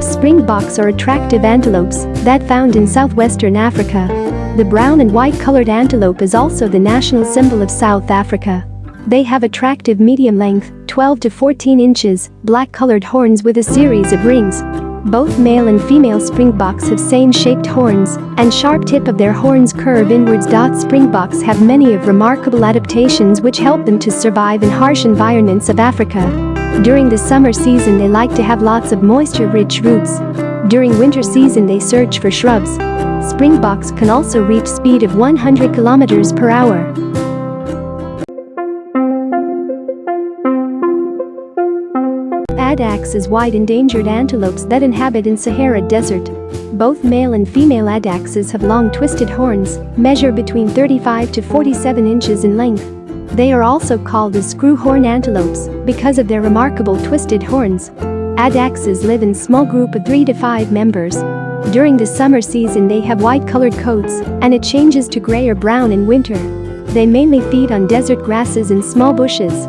Springboks are attractive antelopes that found in southwestern Africa. The brown and white colored antelope is also the national symbol of South Africa. They have attractive medium length, 12 to 14 inches, black colored horns with a series of rings. Both male and female springboks have same shaped horns and sharp tip of their horns curve inwards. Springboks have many of remarkable adaptations which help them to survive in harsh environments of Africa. During the summer season they like to have lots of moisture-rich roots. During winter season they search for shrubs. Springboks can also reach speed of 100 kilometers per hour. Addax is white endangered antelopes that inhabit in Sahara Desert. Both male and female addaxes have long twisted horns, measure between 35 to 47 inches in length. They are also called as screw-horn antelopes because of their remarkable twisted horns. Addaxes live in small group of 3 to 5 members. During the summer season they have white-colored coats, and it changes to gray or brown in winter. They mainly feed on desert grasses and small bushes.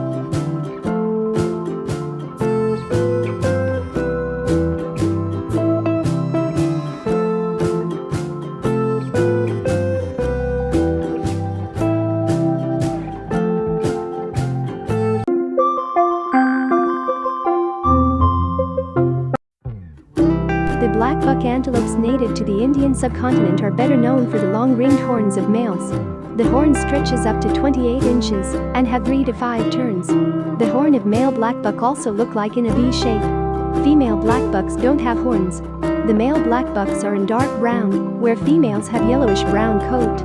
Buck antelopes native to the Indian subcontinent are better known for the long ringed horns of males. The horn stretches up to 28 inches and have 3 to 5 turns. The horn of male black buck also look like in a V shape. Female black bucks don't have horns. The male black bucks are in dark brown, where females have yellowish brown coat.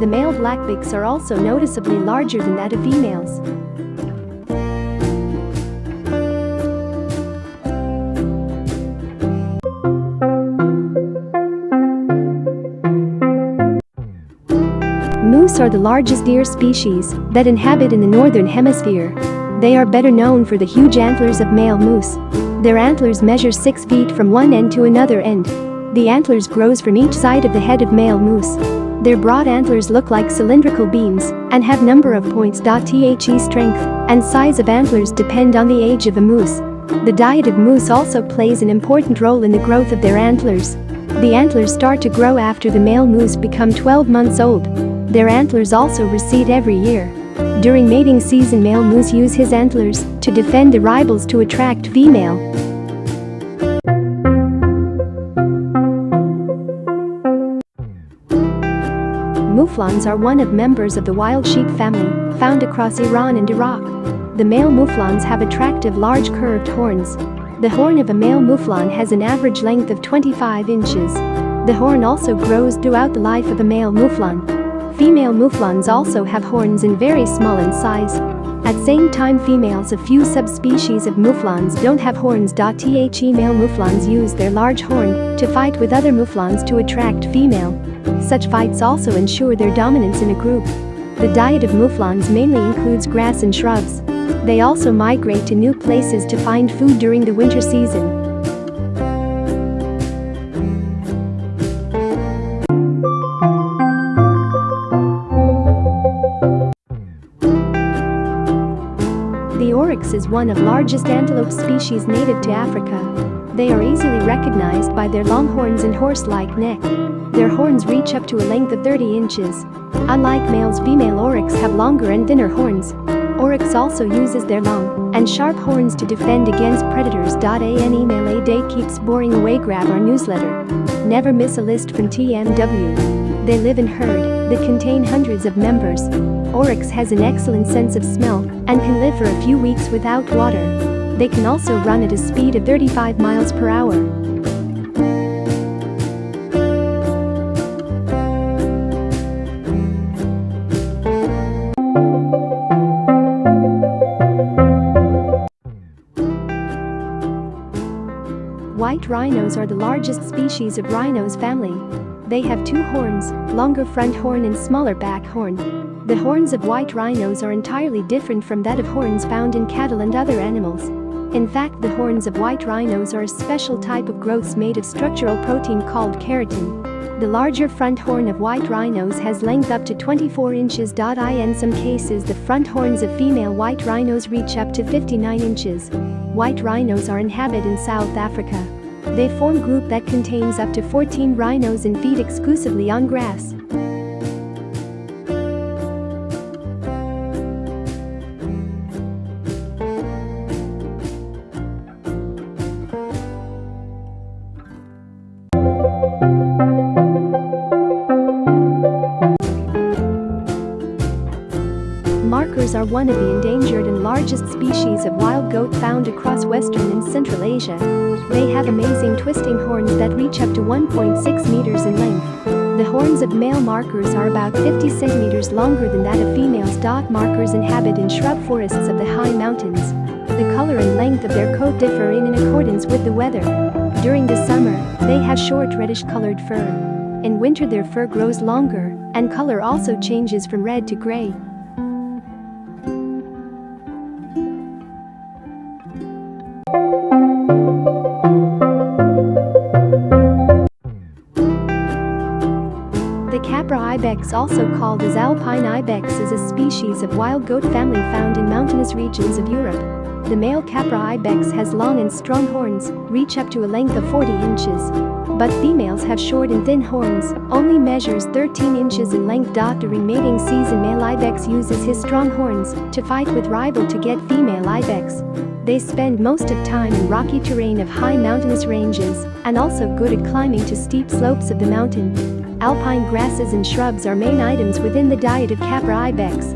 The male black bucks are also noticeably larger than that of females. Are the largest deer species that inhabit in the northern hemisphere. They are better known for the huge antlers of male moose. Their antlers measure 6 feet from one end to another end. The antlers grows from each side of the head of male moose. Their broad antlers look like cylindrical beams and have number of points. The strength and size of antlers depend on the age of a moose. The diet of moose also plays an important role in the growth of their antlers. The antlers start to grow after the male moose become 12 months old. Their antlers also recede every year. During mating season male moose use his antlers to defend the rivals to attract female. Mouflons are one of members of the wild sheep family, found across Iran and Iraq. The male mouflons have attractive large curved horns. The horn of a male mouflon has an average length of 25 inches. The horn also grows throughout the life of a male mouflon. Female mouflons also have horns and very small in size. At same time females of few subspecies of mouflons don't have horns. The male mouflons use their large horn to fight with other mouflons to attract female. Such fights also ensure their dominance in a group. The diet of mouflons mainly includes grass and shrubs. They also migrate to new places to find food during the winter season. Oryx is one of largest antelope species native to Africa. They are easily recognized by their long horns and horse-like neck. Their horns reach up to a length of 30 inches. Unlike males female oryx have longer and thinner horns. Oryx also uses their long and sharp horns to defend against predators. An email a day keeps boring away grab our newsletter. Never miss a list from TMW. They live in herd that contain hundreds of members. Oryx has an excellent sense of smell and can live for a few weeks without water. They can also run at a speed of 35 miles per hour. White rhinos are the largest species of rhinos family. They have two horns, longer front horn and smaller back horn. The horns of white rhinos are entirely different from that of horns found in cattle and other animals. In fact the horns of white rhinos are a special type of growths made of structural protein called keratin. The larger front horn of white rhinos has length up to 24 inches. I In some cases the front horns of female white rhinos reach up to 59 inches. White rhinos are inhabit in South Africa. They form group that contains up to 14 rhinos and feed exclusively on grass. Markhors are one of the endangered and largest species of wild goat found across Western and Central Asia. They have amazing twisting horns that reach up to 1.6 meters in length. The horns of male markhors are about 50 centimeters longer than that of females. Dot markhors inhabit in shrub forests of the high mountains. The color and length of their coat differ in accordance with the weather. During the summer, they have short reddish-colored fur. In winter their fur grows longer, and color also changes from red to gray. Capra ibex also called as alpine ibex is a species of wild goat family found in mountainous regions of Europe. The male Capra ibex has long and strong horns, reach up to a length of 40 inches. But females have short and thin horns, only measures 13 inches in length. During mating season male ibex uses his strong horns to fight with rival to get female ibex. They spend most of time in rocky terrain of high mountainous ranges and also good at climbing to steep slopes of the mountain. Alpine grasses and shrubs are main items within the diet of Capra ibex.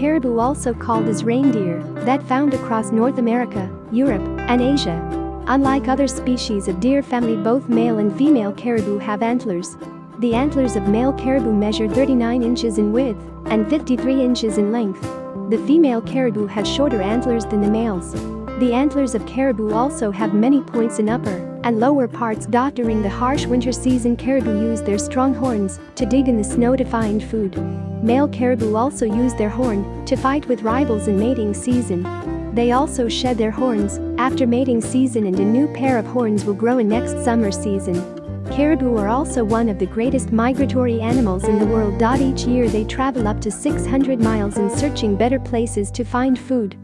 caribou also called as reindeer, that found across North America, Europe, and Asia. Unlike other species of deer family both male and female caribou have antlers. The antlers of male caribou measure 39 inches in width and 53 inches in length. The female caribou has shorter antlers than the males. The antlers of caribou also have many points in upper and lower parts. During the harsh winter season caribou use their strong horns to dig in the snow to find food. Male caribou also use their horn to fight with rivals in mating season. They also shed their horns after mating season and a new pair of horns will grow in next summer season. Caribou are also one of the greatest migratory animals in the world. Each year they travel up to 600 miles in searching better places to find food.